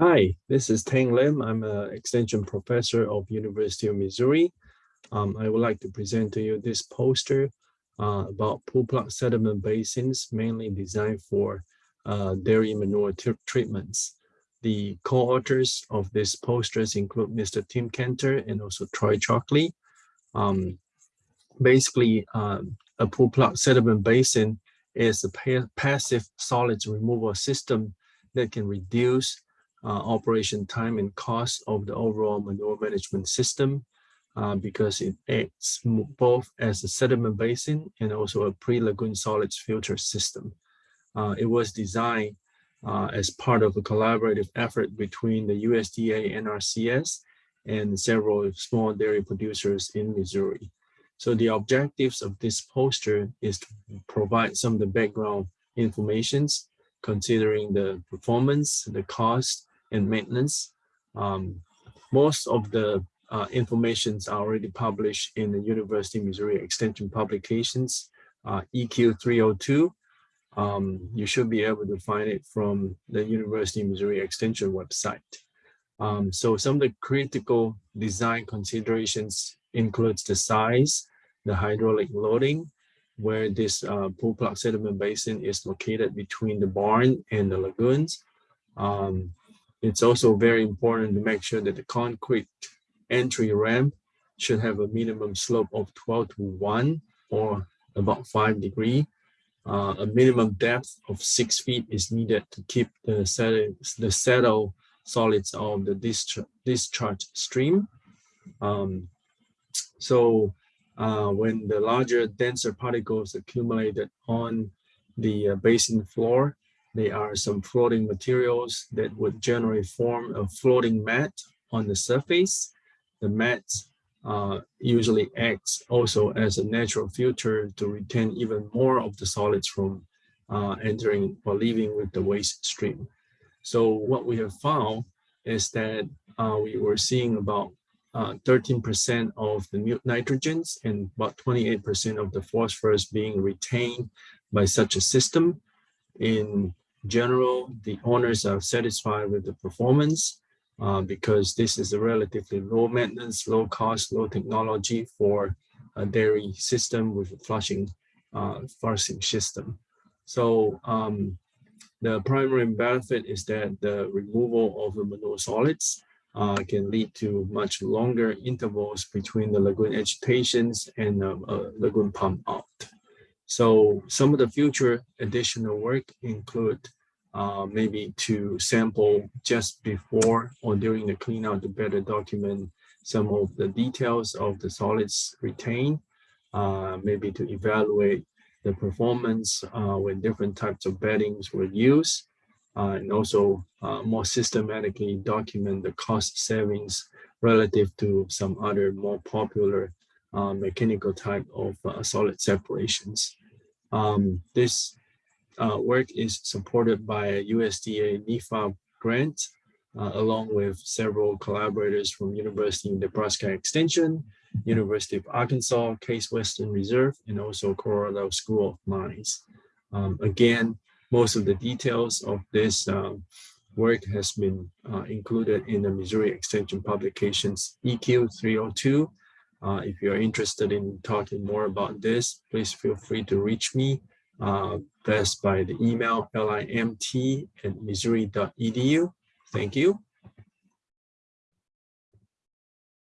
Hi, this is Teng Lim. I'm an extension professor of University of Missouri. Um, I would like to present to you this poster uh, about pool plug sediment basins, mainly designed for uh, dairy manure treatments. The co-authors of this posters include Mr. Tim Cantor and also Troy Chalkley. Um, basically, um, a pool plug sediment basin is a pa passive solids removal system that can reduce uh, operation time and cost of the overall manure management system uh, because it acts both as a sediment basin and also a pre-lagoon solids filter system. Uh, it was designed uh, as part of a collaborative effort between the USDA NRCS and several small dairy producers in Missouri. So the objectives of this poster is to provide some of the background informations considering the performance, the cost, and maintenance. Um, most of the uh, informations are already published in the University of Missouri Extension publications, uh, EQ 302. Um, you should be able to find it from the University of Missouri Extension website. Um, so some of the critical design considerations includes the size, the hydraulic loading, where this uh, pool plug sediment basin is located between the barn and the lagoons. Um, it's also very important to make sure that the concrete entry ramp should have a minimum slope of 12 to 1 or about 5 degree. Uh, a minimum depth of 6 feet is needed to keep the, settle, the settle solids of the discharge, discharge stream. Um, so uh, when the larger, denser particles accumulated on the uh, basin floor, there are some floating materials that would generally form a floating mat on the surface. The mat uh, usually acts also as a natural filter to retain even more of the solids from uh, entering or leaving with the waste stream. So what we have found is that uh, we were seeing about 13% uh, of the nitrogens and about 28% of the phosphorus being retained by such a system. In general, the owners are satisfied with the performance uh, because this is a relatively low maintenance, low cost, low technology for a dairy system with a flushing, uh, flushing system. So um, the primary benefit is that the removal of the manure solids uh, can lead to much longer intervals between the lagoon agitations and uh, lagoon pump out. So some of the future additional work include uh, maybe to sample just before or during the cleanout to better document some of the details of the solids retained, uh, maybe to evaluate the performance uh, when different types of beddings were used, uh, and also uh, more systematically document the cost savings relative to some other more popular uh, mechanical type of solid separations. Um, this work is supported by a USDA NIFA grant uh, along with several collaborators from University of Nebraska Extension, University of Arkansas, Case Western Reserve, and also Colorado School of Mines. Um, again, most of the details of this uh, work has been uh, included in the Missouri Extension Publications EQ 302. Uh, if you're interested in talking more about this, please feel free to reach me uh, best by the email limt at missouri.edu. Thank you.